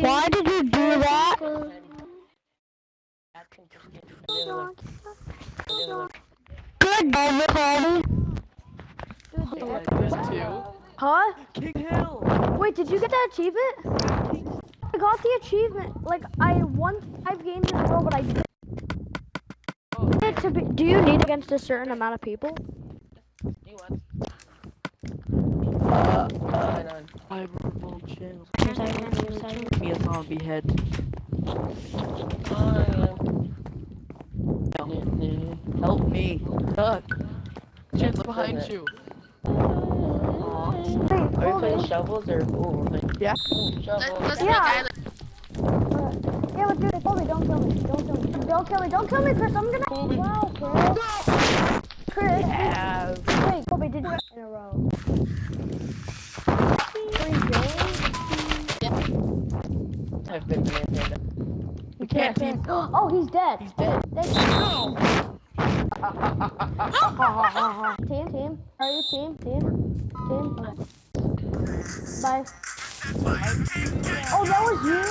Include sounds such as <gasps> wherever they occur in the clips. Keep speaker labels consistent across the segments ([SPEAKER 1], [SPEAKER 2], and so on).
[SPEAKER 1] Why did you do that? Good, David Hardy.
[SPEAKER 2] Huh?
[SPEAKER 3] King Hill.
[SPEAKER 2] Wait, did you get that achievement? I got the achievement. Like I won five games in a row, but I did it to be. Do you need against a certain amount of people?
[SPEAKER 4] Uh, uh.
[SPEAKER 3] I'm remote channel.
[SPEAKER 1] Yes, I can, yes, I can.
[SPEAKER 3] Me head. Help me. Duck. Shit, behind you.
[SPEAKER 4] Are we
[SPEAKER 2] hold
[SPEAKER 4] playing shovels or ooh, we're playing
[SPEAKER 3] Yeah.
[SPEAKER 4] ooh, shovels?
[SPEAKER 5] Let's
[SPEAKER 2] Yeah.
[SPEAKER 5] make island.
[SPEAKER 2] Yeah, but hold me. Don't kill me. Don't kill me. Don't kill me. Don't kill me, Chris. I'm gonna. Wow, Chris. Chris.
[SPEAKER 4] Yeah.
[SPEAKER 2] Wait, Colby, did you in a row?
[SPEAKER 4] I've been playing
[SPEAKER 3] We can't team. <gasps>
[SPEAKER 2] Oh, he's dead.
[SPEAKER 3] He's dead.
[SPEAKER 2] Thank you. <laughs> team, team. Are you team? Team? Team? Okay. Bye. Oh, that was you?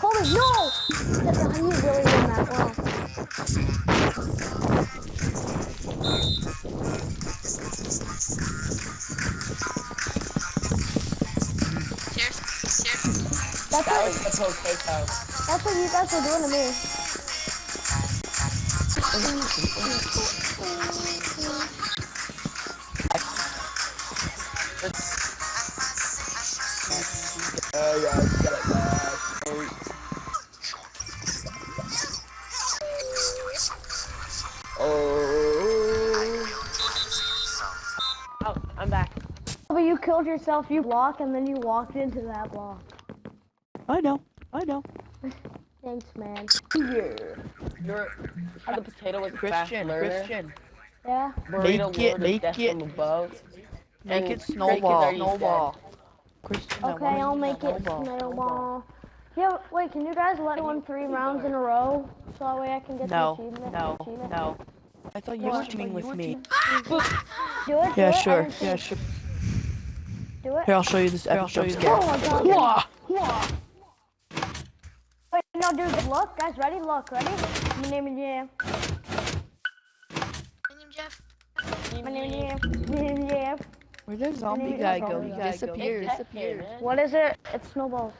[SPEAKER 2] Colby, no! That- You really did that well. That's
[SPEAKER 4] That was
[SPEAKER 2] what,
[SPEAKER 4] the poke face house.
[SPEAKER 2] that's what you guys were doing to me.
[SPEAKER 4] Oh yeah, got that. Oh. Oh, I'm back.
[SPEAKER 2] But you killed yourself, you block, and then you walked into that block.
[SPEAKER 3] I know. I know.
[SPEAKER 2] Thanks, man.
[SPEAKER 4] You're, how the potato was a fast
[SPEAKER 3] Christian. Christian.
[SPEAKER 2] Yeah?
[SPEAKER 4] Burrito
[SPEAKER 3] Make it- make it-
[SPEAKER 4] above.
[SPEAKER 3] Make it
[SPEAKER 4] Cricket's
[SPEAKER 3] snowball.
[SPEAKER 4] already
[SPEAKER 3] Snowball. Christian.
[SPEAKER 2] Okay, I'll make it
[SPEAKER 3] snowball.
[SPEAKER 2] snowball. Yeah, wait, can you guys let me win three rounds in a row? So that way I can get
[SPEAKER 3] No.
[SPEAKER 2] the achievement?
[SPEAKER 3] No.
[SPEAKER 2] achievement?
[SPEAKER 3] No. I thought you were teaming with me.
[SPEAKER 2] Do it, do it.
[SPEAKER 3] Yeah,
[SPEAKER 2] I
[SPEAKER 3] sure. Yeah, sure.
[SPEAKER 2] Do it.
[SPEAKER 3] Here, I'll show you this. Here, I'll show you
[SPEAKER 2] Oh my god.
[SPEAKER 3] Wah!
[SPEAKER 2] Yeah. Wait, no, dude, look, guys, ready? Look, ready? My name is Jam.
[SPEAKER 5] My name Jeff.
[SPEAKER 2] My name is Jam. My name is Jam.
[SPEAKER 3] Where'd the zombie
[SPEAKER 2] Maybe
[SPEAKER 3] guy
[SPEAKER 2] it's
[SPEAKER 3] go? He
[SPEAKER 2] guy.
[SPEAKER 3] disappeared.
[SPEAKER 4] Pet here, man.
[SPEAKER 2] What is it? It's snowballs.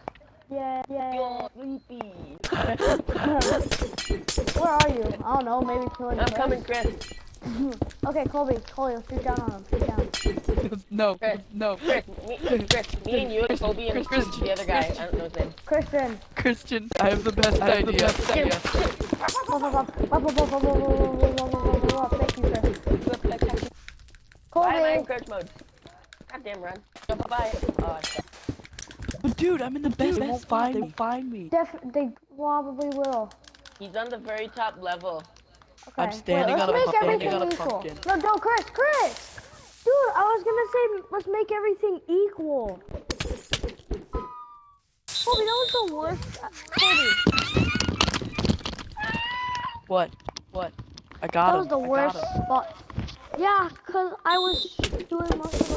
[SPEAKER 2] Yeah, yeah.
[SPEAKER 4] You're sleepy. <laughs>
[SPEAKER 2] Where are you? I don't know, maybe killing
[SPEAKER 4] I'm
[SPEAKER 2] Chris.
[SPEAKER 4] coming, Chris. Mm-hmm.
[SPEAKER 2] Okay, Colby, Colby, shoot down on him. Shoot down. <laughs>
[SPEAKER 3] no.
[SPEAKER 4] Chris.
[SPEAKER 3] No.
[SPEAKER 4] Chris, me, Chris, me and you and Kobe and
[SPEAKER 3] Chris,
[SPEAKER 4] the other guy. I don't know his name.
[SPEAKER 2] Christian.
[SPEAKER 3] Christian, I have the best idea.
[SPEAKER 4] Thank
[SPEAKER 2] Thank you, Chris.
[SPEAKER 4] Bye, my
[SPEAKER 2] Colby.
[SPEAKER 4] encourage mode. Goddamn run. Bye bye. Oh,
[SPEAKER 3] But dude, I'm in the best. They won't find me. Find me.
[SPEAKER 2] Def they probably will.
[SPEAKER 4] He's on the very top level.
[SPEAKER 2] Okay.
[SPEAKER 3] I'm standing
[SPEAKER 2] Wait,
[SPEAKER 3] on a
[SPEAKER 2] let's make
[SPEAKER 3] standing
[SPEAKER 2] everything
[SPEAKER 3] on a
[SPEAKER 2] equal.
[SPEAKER 3] pumpkin.
[SPEAKER 2] No, no, Chris, Chris. Dude, I was gonna say let's make everything equal. Colby, that was the worst. uh,
[SPEAKER 3] What? What? I got
[SPEAKER 2] that
[SPEAKER 3] him.
[SPEAKER 2] was the
[SPEAKER 3] I
[SPEAKER 2] worst spot. Yeah, cause I was doing most of the